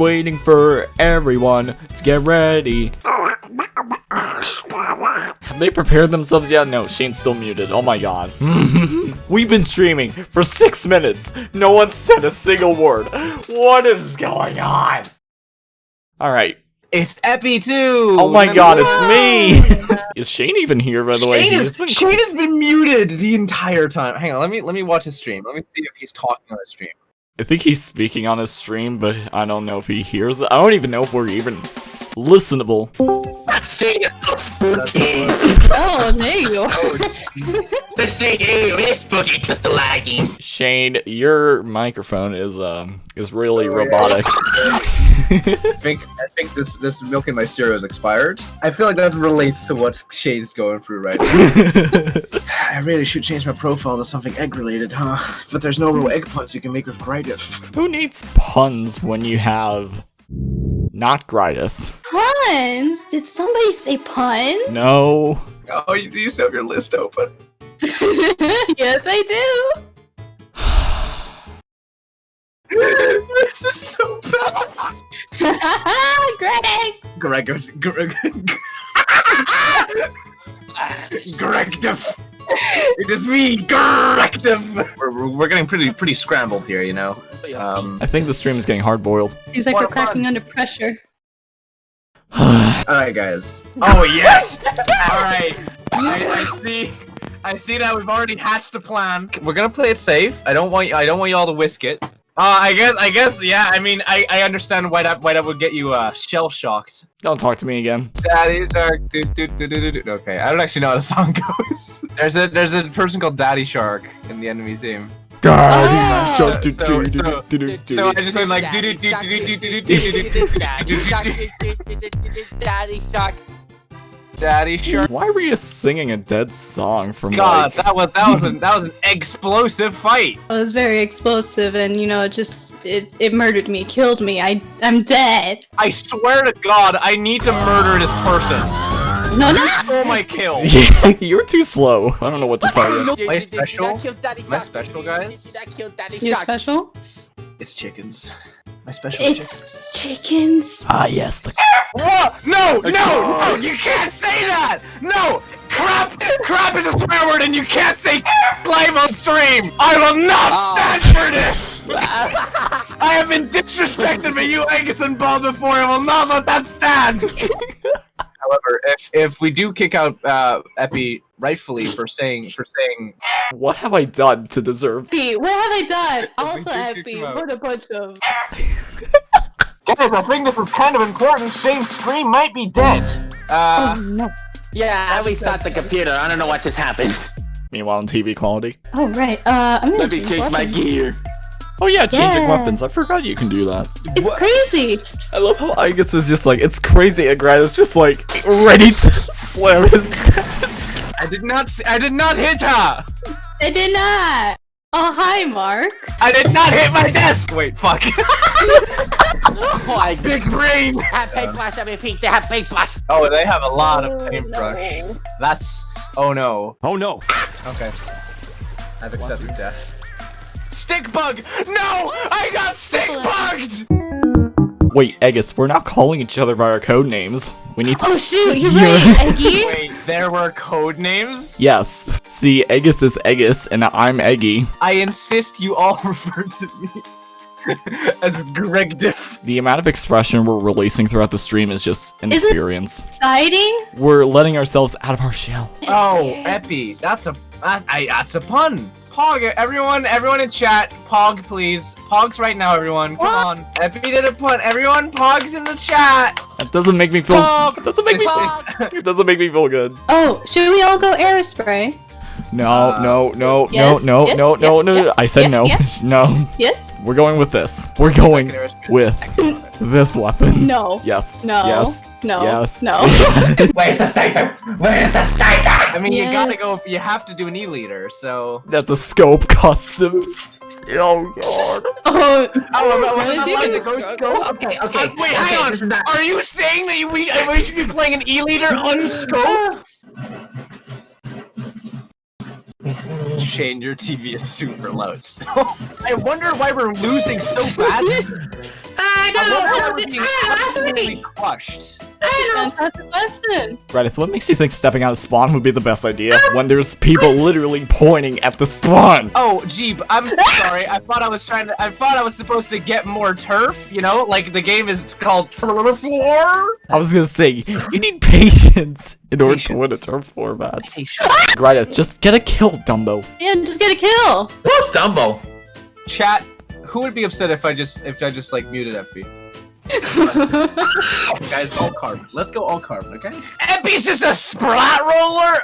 waiting for everyone to get ready. Have they prepared themselves yet? No, Shane's still muted. Oh my god. We've been streaming for six minutes. No one said a single word. What is going on? Alright. It's Epi too. Oh my god, it's me! is Shane even here, by the way? Shane, He is, has been- Shane has been muted the entire time. Hang on, let me let me watch his stream. Let me see if he's talking on his stream. I think he's speaking on his stream, but I don't know if he hears it. I don't even know if we're even listenable. Shane is so spooky. Oh, there you go. the Shane is spooky because the lagging. Shane, your microphone is um is really robotic. I think I think this this milk in my cereal is expired. I feel like that relates to what Shane's going through right now. I really should change my profile to something egg related, huh? But there's no real egg puns you can make with Grydif. Who needs puns when you have not Grydeth? Puns? Did somebody say pun? No. Oh, you do you still have your list open? yes, I do. this is so bad. Greg! Greg, Greg, Gregdif. It is me, Gregdif. We're, we're, we're getting pretty pretty scrambled here, you know. Um, I think the stream is getting hard boiled. Seems like we're cracking under pressure. all right, guys. Oh yes. all right. I, I see. I see that we've already hatched a plan. We're gonna play it safe. I don't want I don't want you all to whisk it. Uh, I guess I guess yeah. I mean I I understand why that why that would get you uh shell shocked. Don't talk to me again. Daddy Shark. Do, do, do, do, do, do. Okay, I don't actually know how the song goes. There's a there's a person called Daddy Shark in the enemy team. Ah. So- So- so- so- So I just went like do do do do do do do do do Daddy shark, daddy shark. Daddy Shark. Why were you singing a dead song from God, like that was that was an that was an explosive fight. It was very explosive and, you know, it just, it, it murdered me, killed me. I, I'm dead. I swear to God, I need to murder this person. No, no! Stole my kill. Yeah, you're too slow. I don't know what to tell you. Am I special? That killed daddy Am I special, guys? That You're special? It's chickens. My special chickens. It's chickens. Ah, yes. The- Whoa! No! No! No! You can't say that! No! Crap! Crap is a swear word and you can't say live on stream! I will not Oh. stand for this! I have been disrespected by you, Angus and Bob before. I will not let that stand. However, if if we do kick out uh, Epi rightfully for saying for saying what have I done to deserve? Epi, what have I done? Also, Epi, came out. what a bunch of. guys, I think this is kind of important. Shane's stream might be dead. Oh Uh, no. Yeah, I restart the computer. I don't know what just happened. Meanwhile, in TV quality. Oh, right. Uh, I'm gonna Let me change change my weapons. gear. Oh yeah, changing Yeah. weapons. I forgot you can do that. It's crazy. I love how Igus was just like, it's crazy, and Grant was just like, ready to slam his desk. I did not. I did not hit her. I did not. Oh, hi, Mark. I did not hit my desk. Wait, fuck. Oh my Big brain. Have paintbrush, I repeat, they have paintbrush. Oh, they have a lot of Oh, paintbrush. no. That's. Oh no. Oh no. Okay. I've accepted death. Stick bug! No! I got stick bugged! Wait, Agus, we're not calling each other by our code names. We need to. Oh, shoot. You're You're- right, Eggy. Wait, there were code names? Yes. See, Agus is Agus, and I'm Eggy. I insist you all refer to me as Greg Diff. The amount of expression we're releasing throughout the stream is just an Is it- experience. Exciting. We're letting ourselves out of our shell. Oh, Yes. Epi, that's a that's a pun. Pog, everyone, everyone in chat, Pog, please. Pogs right now, everyone. Come What? on. Epi did a pun. Everyone, Pogs in the chat. That doesn't make me feel. Pogs! It doesn't make me. It's- It doesn't make me feel good. Oh, should we all go aerospray? No, Uh, no, no, yes, no, no, yes, no, no, yep, no, yep, no. I said yep, no. yep. No. Yes? We're going with this. We're going with this weapon. No. Yes. No. Yes. No. Yes. No. Where's the sniper? Where's the sniper? I mean, you gotta Yes. go. You have to do an E-liter, so. That's a scope custom. Oh god. Oh, Oh, am I- what wasn't did I you allowed to go scope? Okay, okay. Uh, wait, okay, hang on. this is not- Are you saying that we, we should be playing an E-liter unscoped? Shane, your TV is super loud still. I wonder why we're losing so badly. I I love how know. we're being absolutely crushed. Fantastic question. Radith, what makes you think stepping out of spawn would be the best idea when there's people literally pointing at the spawn? Oh, Jeep, I'm sorry. I thought I was trying to. I thought I was supposed to get more turf. You know, like the game is called Turf War. I was gonna say, you need patience in order to win a Patience. turf war match. Radith, just get a kill, Dumbo. Yeah, just get a kill. Who's Dumbo? Chat. Who would be upset if I just if I just like muted FB? Guys, all carbon. Let's go all carbon, okay? FB's just a splat roller.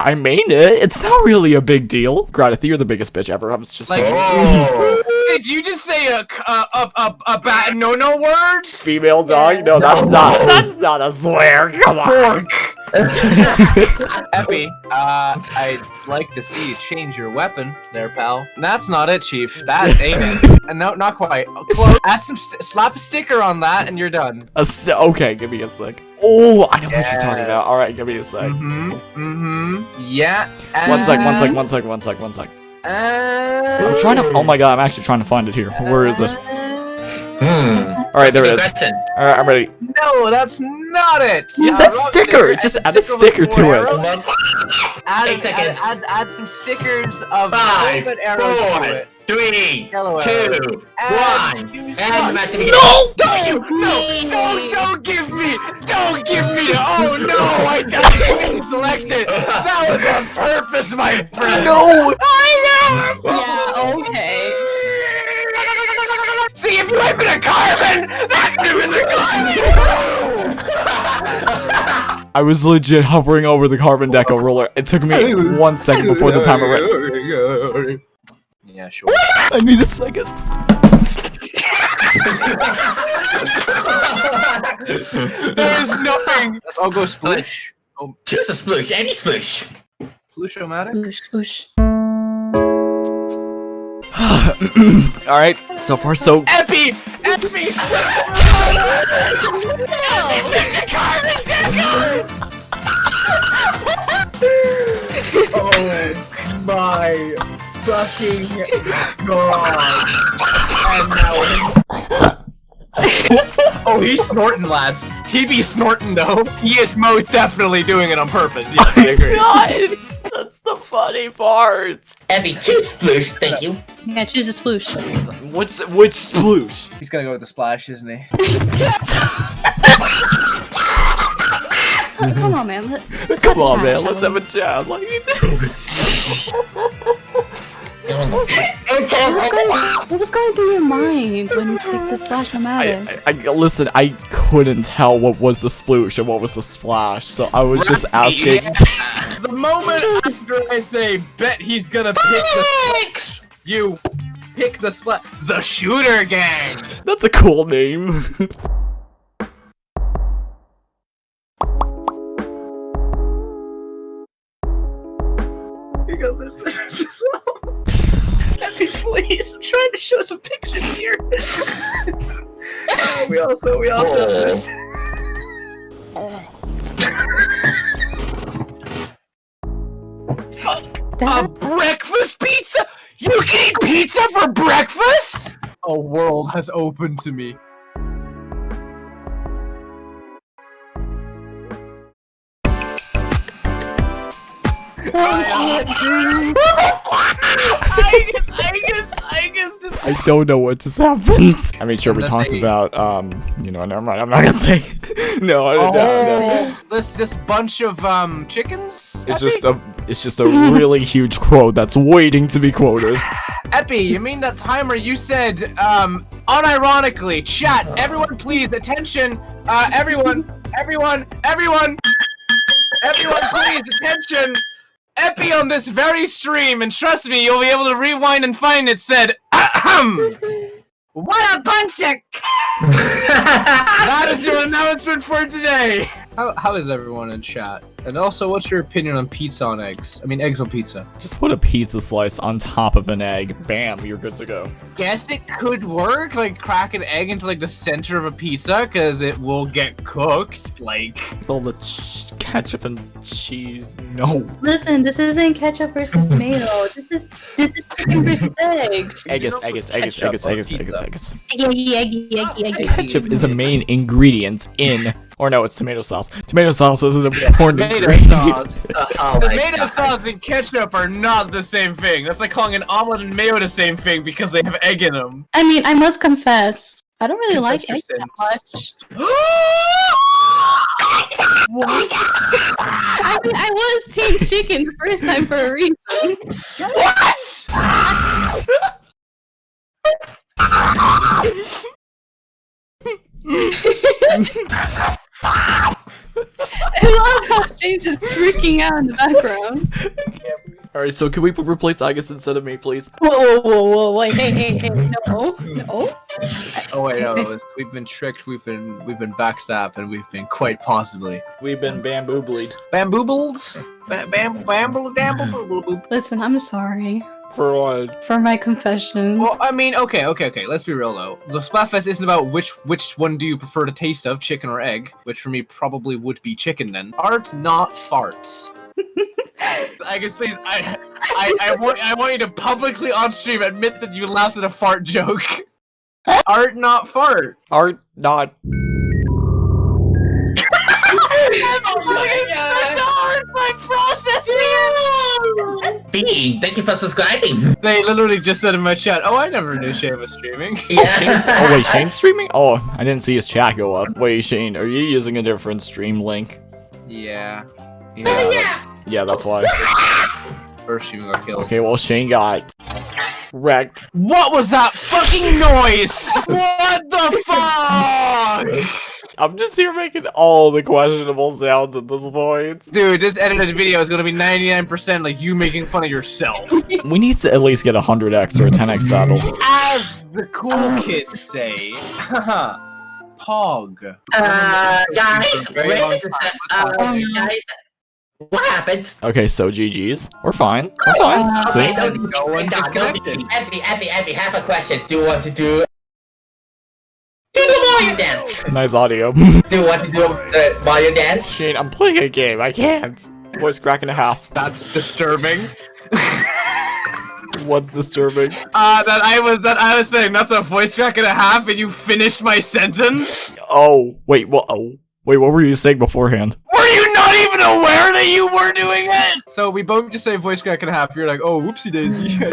I mean it. It's not really a big deal. Radith, you're the biggest bitch ever. I was just Like- saying. Did you just say a a a a bad no no word? Female dog? No, that's not. That's not a swear. Come on. Epi, uh, I'd like to see you change your weapon there, pal. That's not it, Chief. That ain't it. Uh, no, not quite. Close. Add some, st slap a sticker on that, and you're done. A s- okay, give me a sec. Oh, I know what you're talking about. All right, give me a sec. Mm-hmm. Mm-hmm. Yeah. One sec, one sec, one sec, one sec, one sec. and- I'm trying to. Oh my god, I'm actually trying to find it here. Where is it? Hmm. All right, there it Good is. question. All right, I'm ready. No, that's not it. You said wrong sticker. Just add a sticker with to four it. Add, Eight add, seconds. add, add some stickers of Five, velvet arrows to it. three, two, arrows. one, And suck. the match No! Don't you? No! Don't, don't give me! Don't give me the- Oh no! I didn't select it! That was on purpose, my friend! No! I know! yeah, okay. See, if you had been a carbon, that could have been the carbon! I was legit hovering over the carbon deco roller. It took me one second before the timer ran. Yeah, sure. I need a second. There is nothing! Let's all go splish. Oh, Choose a splish, any splish. Splish-o-matic? Whoosh, whoosh. All right, so far so. Epi! Epi! Oh my fucking god. Oh, he's snorting, lads. He be snorting, though. He is most definitely doing it on purpose. Yes, I agree. Oh god, that's the funny part. Abby, choose sploosh, thank you. Yeah, choose a sploosh. What's which sploosh? He's gonna go with the splash, isn't he? Come on, man. Let, let's Come have a on, chat, man. shall Let's we? have a chat. Like this. What was, going, what was going through your mind when you picked the splash I, matic? I, I listen. I couldn't tell what was the sploosh and what was the splash, so I was just asking. The moment after I say, bet he's gonna pick the you pick the splash. The shooter gang! That's a cool name. You got this as well. Epi, please, I'm trying to show some pictures here. Uh, we also, we also have this. A breakfast pizza? You can eat pizza for breakfast? A world has opened to me. Angus, Angus, Angus, just I don't know what just happened. I mean, sure, we Nothing. talked about, um, you know, never mind. I'm not gonna say. no, I didn't ask you. Oh, this this bunch of um chickens. It's Epi? just a, it's just a really huge quote that's waiting to be quoted. Epi. You mean that timer you said um unironically? Chat, everyone, please attention. Uh, everyone, everyone, everyone, everyone, please attention. Epi on this very stream, and trust me, you'll be able to rewind and find it. Said, Ahem. what a bunch of. that is your announcement for today. How, how is everyone in chat? And also, what's your opinion on pizza on eggs? I mean, eggs on pizza. Just put a pizza slice on top of an egg. Bam, you're good to go. Guess it could work, like crack an egg into like the center of a pizza, because it will get cooked. Like, With all the ch- ketchup and cheese. No. Listen, this isn't ketchup versus tomato. This is this is chicken versus egg. Eggus, don't eggus, put eggus, ketchup eggus, eggus, eggus, eggus. Eggy, eggy, eggy, eggy. Ketchup is a main ingredient in, or no, it's tomato sauce. Tomato sauce is an important tomato ingredient. sauce. Oh Tomato God. sauce and ketchup are not the same thing. That's like calling an omelet and mayo the same thing because they have egg in them. I mean, I must confess, I don't really like Confess eggs that sins. much. I mean, I was team chicken the first time for a reason. I love just freaking out in the background. Alright, so can we replace Agus instead of me, please? Whoa, whoa, whoa, whoa, wait, hey, hey, hey, no, no. Oh wait, no, we've been tricked, we've been we've been backstabbed, and we've been quite possibly We've been bamboo bleed. bamboobled. Ba- Bam, bamble, damble, boop, boop. Listen, I'm sorry For what? for my confession. Well, I mean, okay, okay, okay. Let's be real though. The Splatfest isn't about which which one do you prefer to taste of, chicken or egg, which for me probably would be chicken then. Art, not farts. I guess please, I, I, I want, I want you to publicly on stream admit that you laughed at a fart joke. Art, not fart. Art, not. Bean, thank you for subscribing. They literally just said in my chat, "Oh, I never knew Shane was streaming." Shane's, Yeah. oh wait, Shane's streaming? Oh, I didn't see his chat go up. Wait, Shane, are you using a different stream link? Yeah. Yeah. Oh, yeah, that's why. First stream got killed. Okay, well, Shane got wrecked. What was that fucking noise? what the fuck? I'm just here making all the questionable sounds at this point. Dude, this edited video is gonna be 99% like you making fun of yourself. We need to at least get a 100x or a 10x battle. As the cool kids say. Pog. Uh, guys, Very wait long a sec. Uh, guys, what happened? Okay, so GG's. We're fine. We're fine. Uh, See? Okay, no, No one no, no, disconnected. Abby, Abby, Abby, have a question. Do you want to do? Do the Mario dance. Nice audio. Do what want to do the Mario dance? Shane, I'm playing a game. I can't. Voice crack and a half. That's disturbing. What's disturbing? Uh, that I was that I was saying that's a voice crack and a half, and you finished my sentence. Oh, wait, what? Oh, wait, what were you saying beforehand? Were you not even aware that you were doing it? So we both just say voice crack and a half. You're like, oh, whoopsie daisy. I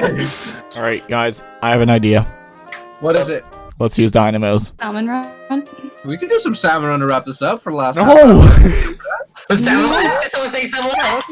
all right. All right, guys, I have an idea. what is it? Let's use dynamos. Salmon run. We could do some salmon run to wrap this up for the last. half No! Someone, did someone say someone else?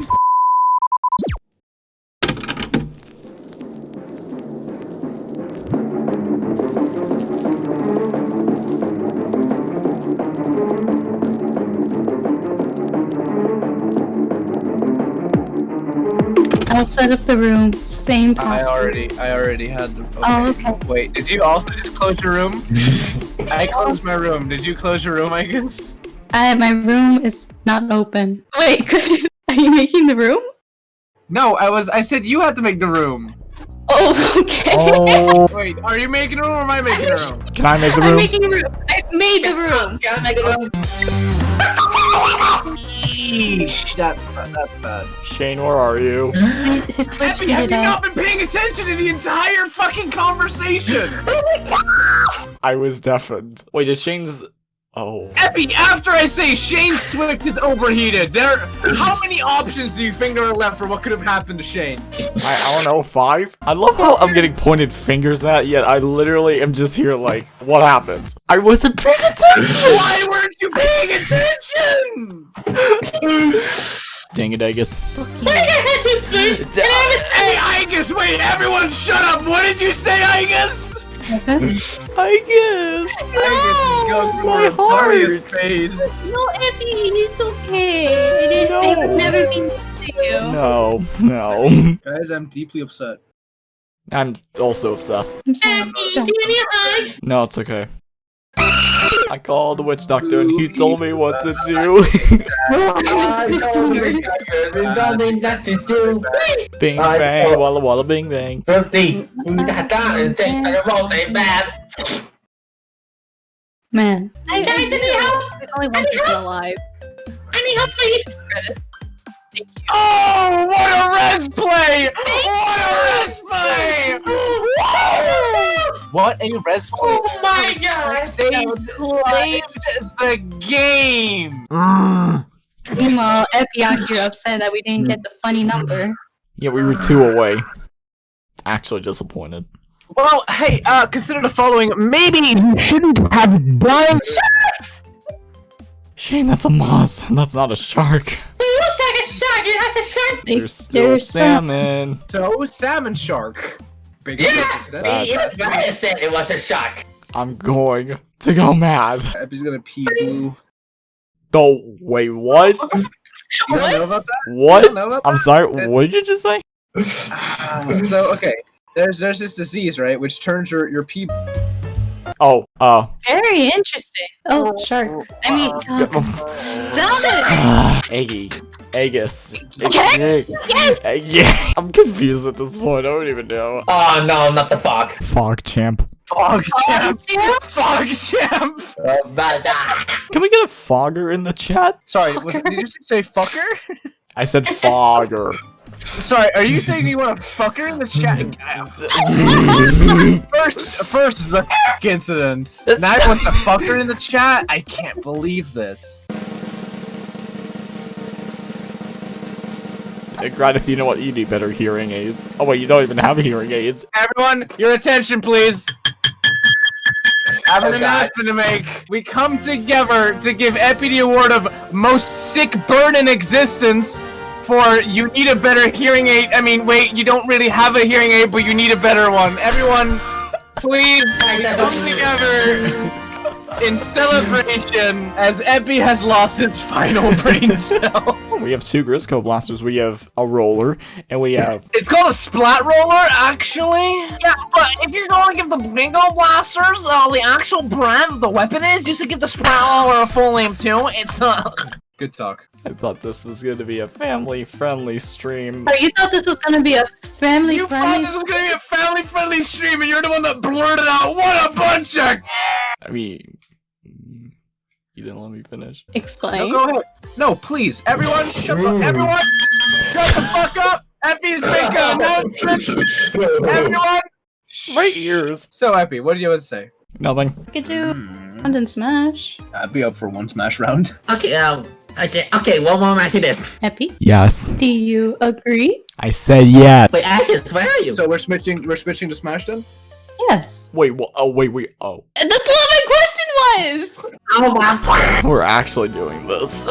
I'll set up the room. Same I already, I already had the. Okay. Oh, okay. Wait, did you also just close your room? I closed my room. Did you close your room, I guess? I, my room is not open. Wait, Chris, are you making the room? No, I was. I said you had to make the room. Oh, okay. Oh, Wait, are you making a room or am I making a room? can I make the room? I'm making a room. I made the room. Can I make a room? Yeesh, that's that's bad. Shane, where are you? His, his Have you, have you not been paying attention to the entire fucking conversation? I was deafened. Wait, is Shane's? Oh, Epi, after I say Shane Swift is overheated, there, how many options do you think there are left for what could have happened to Shane? I, I don't know, five? I love how I'm getting pointed fingers at, yet I literally am just here like, what happened? I wasn't paying attention! Why weren't you paying attention? Dang it, Agus. Hey, Igus, wait, everyone shut up! What did you say, Igus? I guess. Igus is going my for the funniest heart. face. No, Effie, it's okay. It is, I would never be mean to you. No, no. Guys, I'm deeply upset. I'm also upset. I'm sorry. Don't. No, it's okay. I called the witch doctor and he told me what to do. I know this guy there's nothing that to do. bing bang, called- walla walla bing bang. Man. I, Guys, I any help? There's only one any person help? alive. Any help, please? Oh, what a res play! What a res play! what a res play! Oh my god! Saved, saved the game! Meanwhile, Epi you're upset that we didn't get the funny number. Yeah, we were two away. Actually disappointed. Well, hey, uh, consider the following. Maybe you shouldn't have done Shane, that's a moss. That's not a shark. It looks like a shark. It has a shark. They- There's still there's salmon. so salmon shark. Big Yeah. sense. See, even Brian said it was a shark. I'm going to go mad. Epi's gonna pee blue. Oh, wait, what? You don't know about that? You What? don't know about I'm sorry, what did you just say? that? so okay, there's there's this disease right, which turns your your pee. Oh, uh. Very interesting. Oh, shark. I mean, uh, salmon. Eggy. Agus. Yes! Yes! Yeah. I'm confused at this point. I don't even know. Oh no, not the fog. Fog champ. Fog champ. Yeah. Fog champ. But, uh, Can we get a fogger in the chat? Sorry, was, did you just say fucker? I said fogger. Sorry, are you saying you want to fuck her in the chat? First, first the incident. Now you want the fucker in the chat? I can't believe this. Uh, Granted, you know what? You need better hearing aids. Oh wait, you don't even have hearing aids. Everyone, your attention, please. I have an Oh, announcement to make. We come together to give Epi the award of most sick burn in existence for you need a better hearing aid. I mean, wait, you don't really have a hearing aid, but you need a better one. Everyone, please come together in celebration as Epi has lost its final brain cell. We have two Grisco blasters. We have a roller, and we have. It's called a splat roller, actually. Yeah, but if you're going to give the bingo blasters uh, the actual brand of the weapon is, you should give the splat roller a full name too. It's uh. Good talk. I thought this was going to be a family-friendly stream. Oh, you thought this was gonna be a family-friendly You thought this was gonna be a family-friendly stream, and you're the one that blurted out, "What a bunch of!" I mean, mm, you didn't let me finish. No, go ahead. No, please, everyone, shut the everyone, shut the fuck up. Epi's making an announcement. Everyone. My ears. So, Epi, what do you want to say? Nothing. We could do London Smash. I'd be up for one smash round. okay, um, okay, okay, one more match of this. Epi, Yes. do you agree? I said yes. Wait, Agus, where are you? So we're switching. We're switching to smash then. Yes. Wait, what? Oh, wait, wait. Oh. That's what my question was! oh my. We're actually doing this.